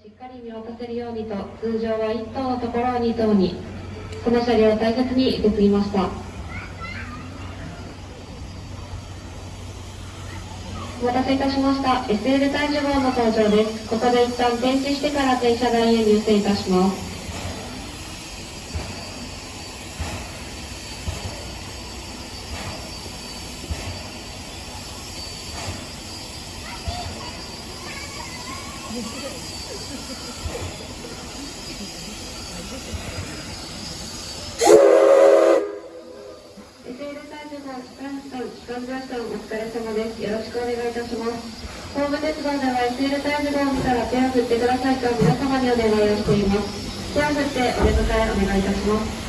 しっかり見渡せるようにと通常は1頭のところを2頭にこの車両を大切に受け継ぎました。お待たせいたしました。SL 体重号の登場です。ここで一旦停止してから停車台へ入線いたします。お疲れ様です。よろしくお願いいたします。ホーム鉄道では SL タイムを見たら手を振ってくださいと皆様にお願いをしています。手を振ってお出迎えお願いいたします。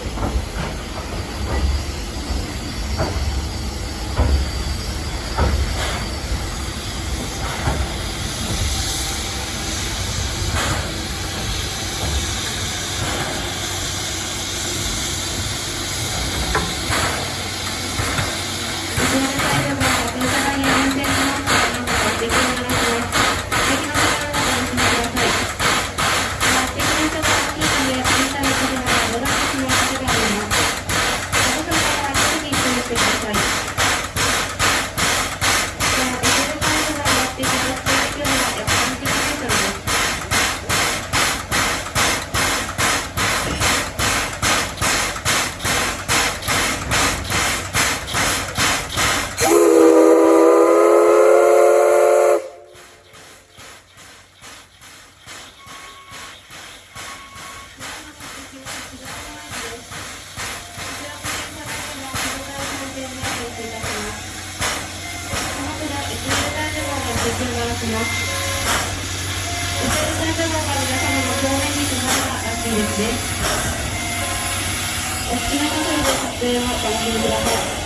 します。後ろの皆様の正面にがらしいですね。お好きな方で撮影をお楽しみください。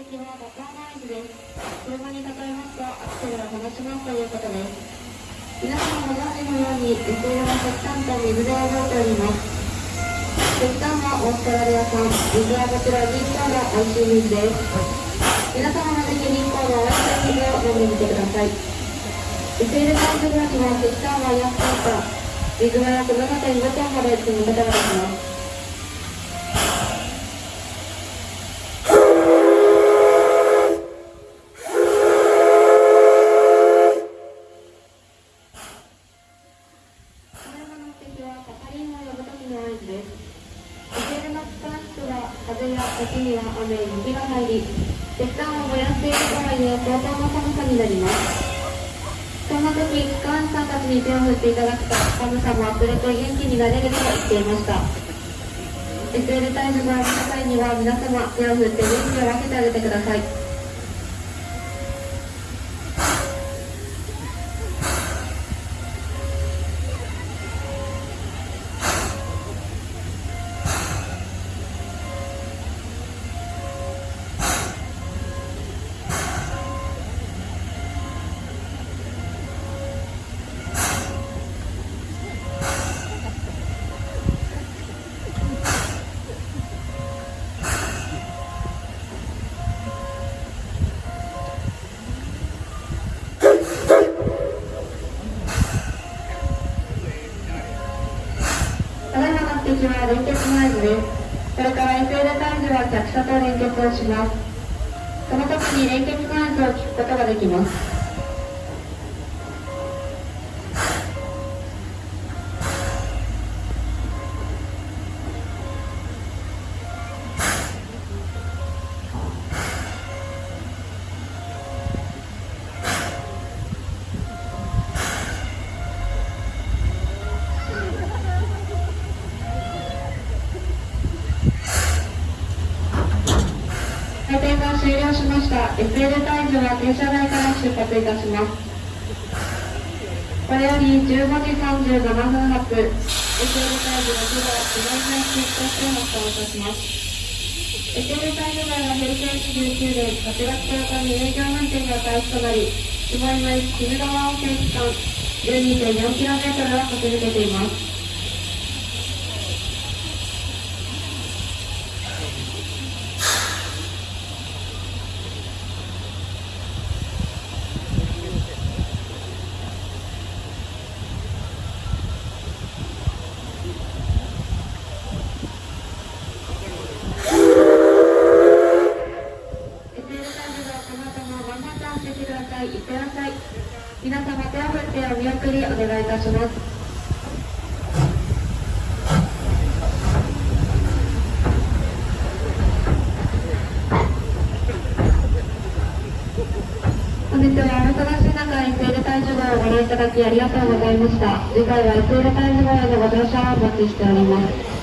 車に例えますとアクセルを離します。ということです。皆様ご存知のように SL は石炭と水で動いております。石炭はオーストラリア産水はこちら銀行の美味しい水です。皆様もぜひ銀行の美味しい水を飲んでみてください SL タイプグラスは石炭は安かった水は約7.5トンまで積むことができます。です。sl の機関室は風や時には雨、雪が入り、石炭を燃やしているとはいえ相当の寒さになります。そんな時、機関士さんたちに手を振っていただくと、寒さもあふれて元気になれると言っていました。SL タイムがある際には皆様手を振って元気を分けてあげてください。SL タイムは客車と連結をします。その時に連結ノイズを聞くことができます。回転が終了しました SL タイムは停車台から出発いたしますこれより15時37分発 sl 会議6号記念配信として発行いたします。エテル会議内は平成29年8月10日に営業運転が開始となり、下今駅鬼怒川温泉期間 12.4km を駆け抜けています。エテル会議はこの後も頑張って走ってください。いってらっしゃい。皆様手を振ってお見送りお願いいたします。本日はお忙しい中、SL 会場をご覧いただきありがとうございました。次回は SL 会場へのご乗車をお待ちしております。